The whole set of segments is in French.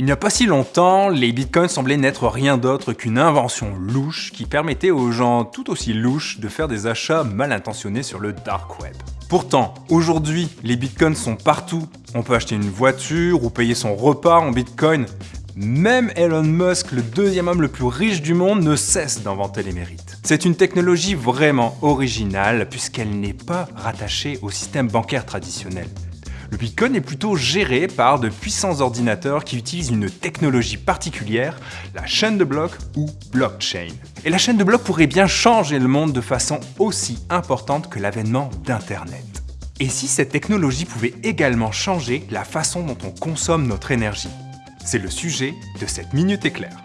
Il n'y a pas si longtemps, les bitcoins semblaient n'être rien d'autre qu'une invention louche qui permettait aux gens tout aussi louches de faire des achats mal intentionnés sur le dark web. Pourtant, aujourd'hui, les bitcoins sont partout. On peut acheter une voiture ou payer son repas en bitcoin. Même Elon Musk, le deuxième homme le plus riche du monde, ne cesse d'inventer les mérites. C'est une technologie vraiment originale puisqu'elle n'est pas rattachée au système bancaire traditionnel. Le Bitcoin est plutôt géré par de puissants ordinateurs qui utilisent une technologie particulière, la chaîne de blocs ou blockchain. Et la chaîne de blocs pourrait bien changer le monde de façon aussi importante que l'avènement d'Internet. Et si cette technologie pouvait également changer la façon dont on consomme notre énergie? C'est le sujet de cette Minute Éclair.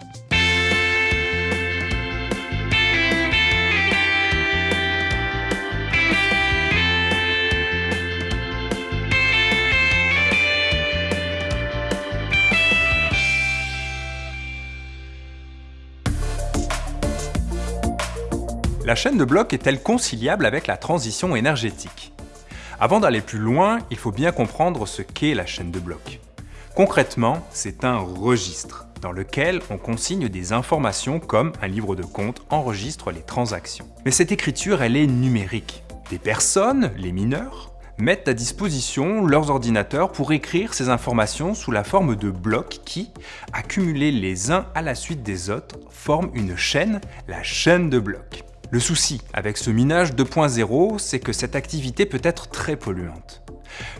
La chaîne de blocs est-elle conciliable avec la transition énergétique? Avant d'aller plus loin, il faut bien comprendre ce qu'est la chaîne de blocs. Concrètement, c'est un registre dans lequel on consigne des informations comme un livre de compte enregistre les transactions. Mais cette écriture, elle est numérique. Des personnes, les mineurs, mettent à disposition leurs ordinateurs pour écrire ces informations sous la forme de blocs qui, accumulés les uns à la suite des autres, forment une chaîne, la chaîne de blocs. Le souci avec ce minage 2.0, c'est que cette activité peut être très polluante.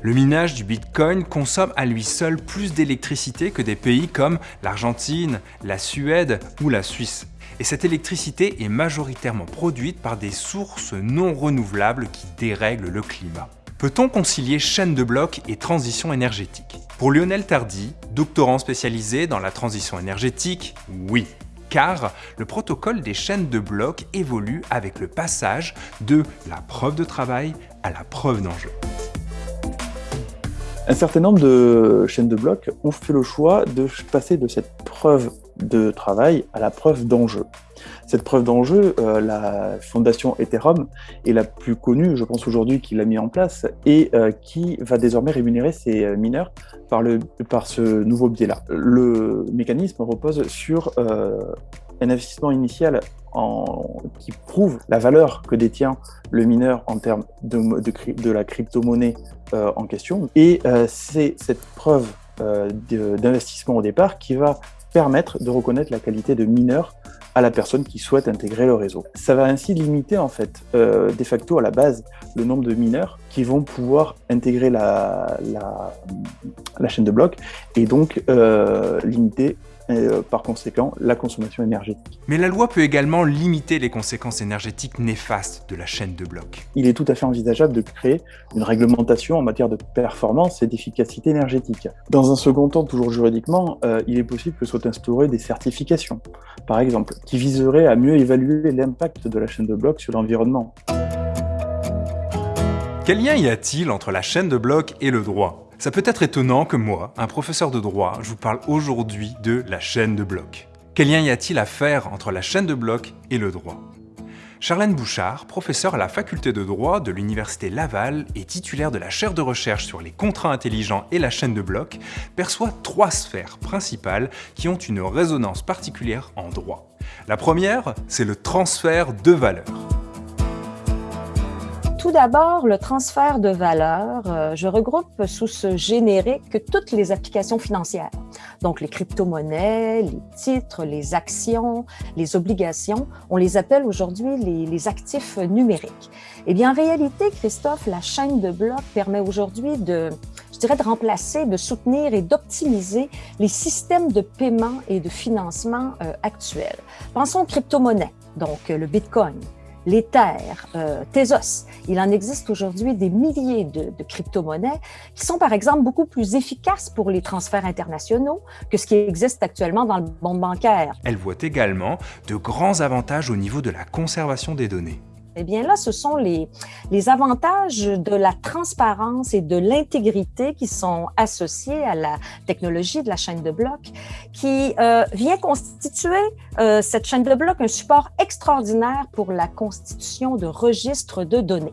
Le minage du Bitcoin consomme à lui seul plus d'électricité que des pays comme l'Argentine, la Suède ou la Suisse. Et cette électricité est majoritairement produite par des sources non renouvelables qui dérèglent le climat. Peut-on concilier chaîne de blocs et transition énergétique? Pour Lionel Tardy, doctorant spécialisé dans la transition énergétique, oui car le protocole des chaînes de blocs évolue avec le passage de la preuve de travail à la preuve d'enjeu. Un certain nombre de chaînes de blocs ont fait le choix de passer de cette preuve de travail à la preuve d'enjeu. Cette preuve d'enjeu, euh, la fondation Ethereum est la plus connue, je pense aujourd'hui, qui l'a mis en place et euh, qui va désormais rémunérer ses euh, mineurs par, le, par ce nouveau biais-là. Le mécanisme repose sur un investissement initial qui prouve la valeur que détient le mineur en termes de, de, de la crypto-monnaie en question. Et c'est cette preuve d'investissement au départ qui va permettre de reconnaître la qualité de mineur à la personne qui souhaite intégrer le réseau. Ça va ainsi limiter en fait euh, de facto à la base le nombre de mineurs qui vont pouvoir intégrer la, chaîne de blocs et donc euh, limiter euh, par conséquent la consommation énergétique. Mais la loi peut également limiter les conséquences énergétiques néfastes de la chaîne de blocs. Il est tout à fait envisageable de créer une réglementation en matière de performance et d'efficacité énergétique. Dans un second temps, toujours juridiquement, euh, il est possible que soient instaurées des certifications, par exemple, qui viseraient à mieux évaluer l'impact de la chaîne de blocs sur l'environnement. Quel lien y a-t-il entre la chaîne de blocs et le droit? Ça peut être étonnant que moi, un professeur de droit, je vous parle aujourd'hui de la chaîne de blocs. Quel lien y a-t-il à faire entre la chaîne de blocs et le droit? Charlène Bouchard, professeure à la faculté de droit de l'Université Laval et titulaire de la chaire de recherche sur les contrats intelligents et la chaîne de blocs, perçoit trois sphères principales qui ont une résonance particulière en droit. La première, c'est le transfert de valeur. Tout d'abord, le transfert de valeur, euh, je regroupe sous ce générique toutes les applications financières. Donc, les crypto-monnaies, les titres, les actions, les obligations, on les appelle aujourd'hui les, actifs numériques. Eh bien, en réalité, Christophe, la chaîne de blocs permet aujourd'hui de, je dirais, de remplacer, de soutenir et d'optimiser les systèmes de paiement et de financement euh, actuels. Pensons aux crypto-monnaies, donc le Bitcoin, l'Ether, euh, Tezos. Il en existe aujourd'hui des milliers de, de crypto-monnaies qui sont par exemple beaucoup plus efficaces pour les transferts internationaux que ce qui existe actuellement dans le monde bancaire. Elle voit également de grands avantages au niveau de la conservation des données. Eh bien là, ce sont les, les avantages de la transparence et de l'intégrité qui sont associés à la technologie de la chaîne de blocs qui euh, vient constituer euh, cette chaîne de blocs un support extraordinaire pour la constitution de registres de données.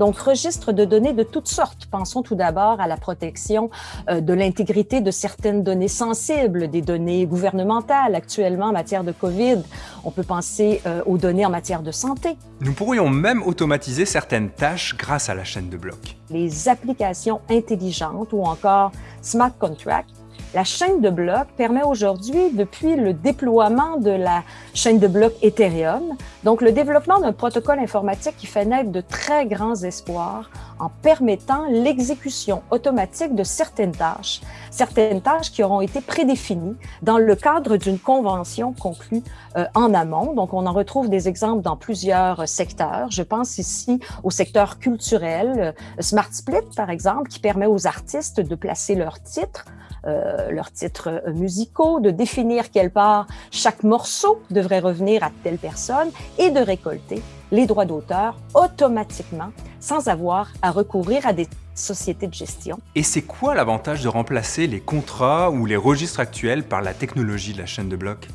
Donc, registre de données de toutes sortes. Pensons tout d'abord à la protection euh, de l'intégrité de certaines données sensibles, des données gouvernementales actuellement en matière de COVID. On peut penser euh, aux données en matière de santé. Nous pourrions même automatiser certaines tâches grâce à la chaîne de blocs. Les applications intelligentes ou encore smart contracts la chaîne de blocs permet aujourd'hui, depuis le déploiement de la chaîne de blocs Ethereum, donc le développement d'un protocole informatique qui fait naître de très grands espoirs en permettant l'exécution automatique de certaines tâches, certaines tâches qui auront été prédéfinies dans le cadre d'une convention conclue euh, en amont. Donc, on en retrouve des exemples dans plusieurs secteurs. Je pense ici au secteur culturel, euh, Smart Split, par exemple, qui permet aux artistes de placer leurs titres euh, leurs titres musicaux, de définir quelle part chaque morceau devrait revenir à telle personne et de récolter les droits d'auteur automatiquement sans avoir à recourir à des sociétés de gestion. Et c'est quoi l'avantage de remplacer les contrats ou les registres actuels par la technologie de la chaîne de blocs?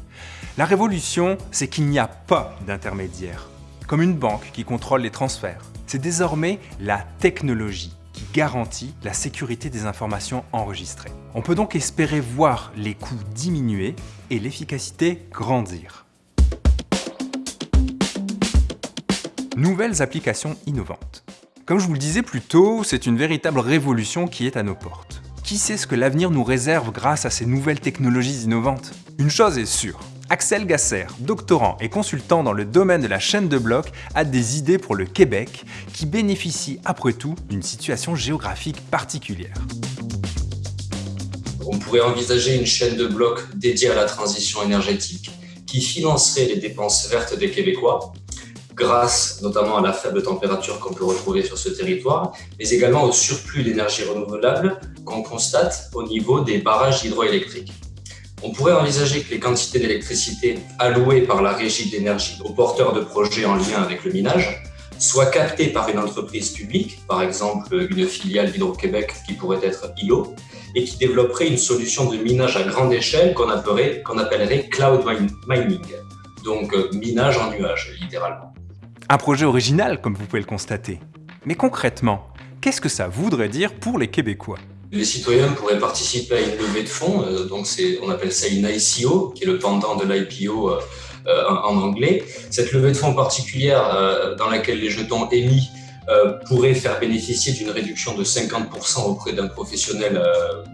La révolution, c'est qu'il n'y a pas d'intermédiaire, comme une banque qui contrôle les transferts. C'est désormais la technologie garantit la sécurité des informations enregistrées. On peut donc espérer voir les coûts diminuer et l'efficacité grandir. Nouvelles applications innovantes. Comme je vous le disais plus tôt, c'est une véritable révolution qui est à nos portes. Qui sait ce que l'avenir nous réserve grâce à ces nouvelles technologies innovantes? Une chose est sûre, Axel Gasser, doctorant et consultant dans le domaine de la chaîne de blocs, a des idées pour le Québec qui bénéficie après tout d'une situation géographique particulière. On pourrait envisager une chaîne de blocs dédiée à la transition énergétique qui financerait les dépenses vertes des Québécois grâce notamment à la faible température qu'on peut retrouver sur ce territoire, mais également au surplus d'énergie renouvelable qu'on constate au niveau des barrages hydroélectriques. On pourrait envisager que les quantités d'électricité allouées par la régie d'énergie aux porteurs de projets en lien avec le minage soient captées par une entreprise publique, par exemple une filiale d'Hydro-Québec qui pourrait être ILO, et qui développerait une solution de minage à grande échelle qu'on appellerait, appellerait cloud mining, donc euh, minage en nuage littéralement. Un projet original, comme vous pouvez le constater. Mais concrètement, qu'est-ce que ça voudrait dire pour les Québécois? Les citoyens pourraient participer à une levée de fonds, euh, donc on appelle ça une ICO, qui est le pendant de l'IPO euh, euh, en, anglais. Cette levée de fonds particulière dans laquelle les jetons émis pourraient faire bénéficier d'une réduction de 50% auprès d'un professionnel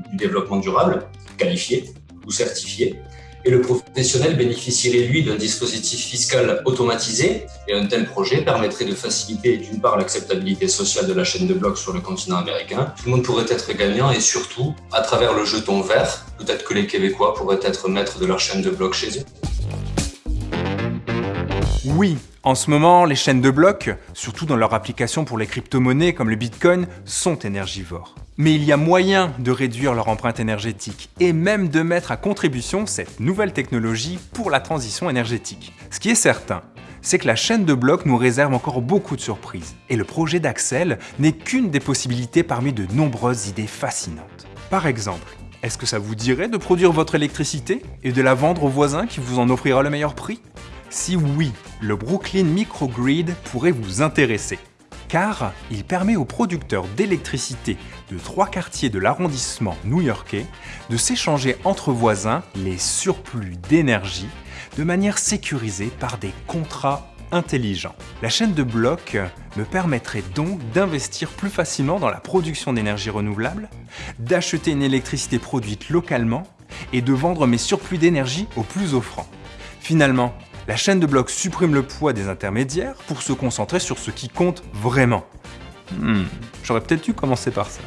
du développement durable, qualifié ou certifié et le professionnel bénéficierait, lui, d'un dispositif fiscal automatisé et un tel projet permettrait de faciliter, d'une part, l'acceptabilité sociale de la chaîne de blocs sur le continent américain. Tout le monde pourrait être gagnant et surtout, à travers le jeton vert, peut-être que les Québécois pourraient être maîtres de leur chaîne de blocs chez eux. Oui, en ce moment, les chaînes de blocs, surtout dans leur application pour les crypto-monnaies comme le Bitcoin, sont énergivores. Mais il y a moyen de réduire leur empreinte énergétique et même de mettre à contribution cette nouvelle technologie pour la transition énergétique. Ce qui est certain, c'est que la chaîne de blocs nous réserve encore beaucoup de surprises. Et le projet d'Axel n'est qu'une des possibilités parmi de nombreuses idées fascinantes. Par exemple, est-ce que ça vous dirait de produire votre électricité et de la vendre au voisin qui vous en offrira le meilleur prix? Si oui, le Brooklyn Microgrid pourrait vous intéresser, car il permet aux producteurs d'électricité de trois quartiers de l'arrondissement new-yorkais de s'échanger entre voisins les surplus d'énergie de manière sécurisée par des contrats intelligents. La chaîne de blocs me permettrait donc d'investir plus facilement dans la production d'énergie renouvelable, d'acheter une électricité produite localement et de vendre mes surplus d'énergie aux plus offrants. Finalement, la chaîne de blocs supprime le poids des intermédiaires pour se concentrer sur ce qui compte vraiment. Hmm, j'aurais peut-être dû commencer par ça.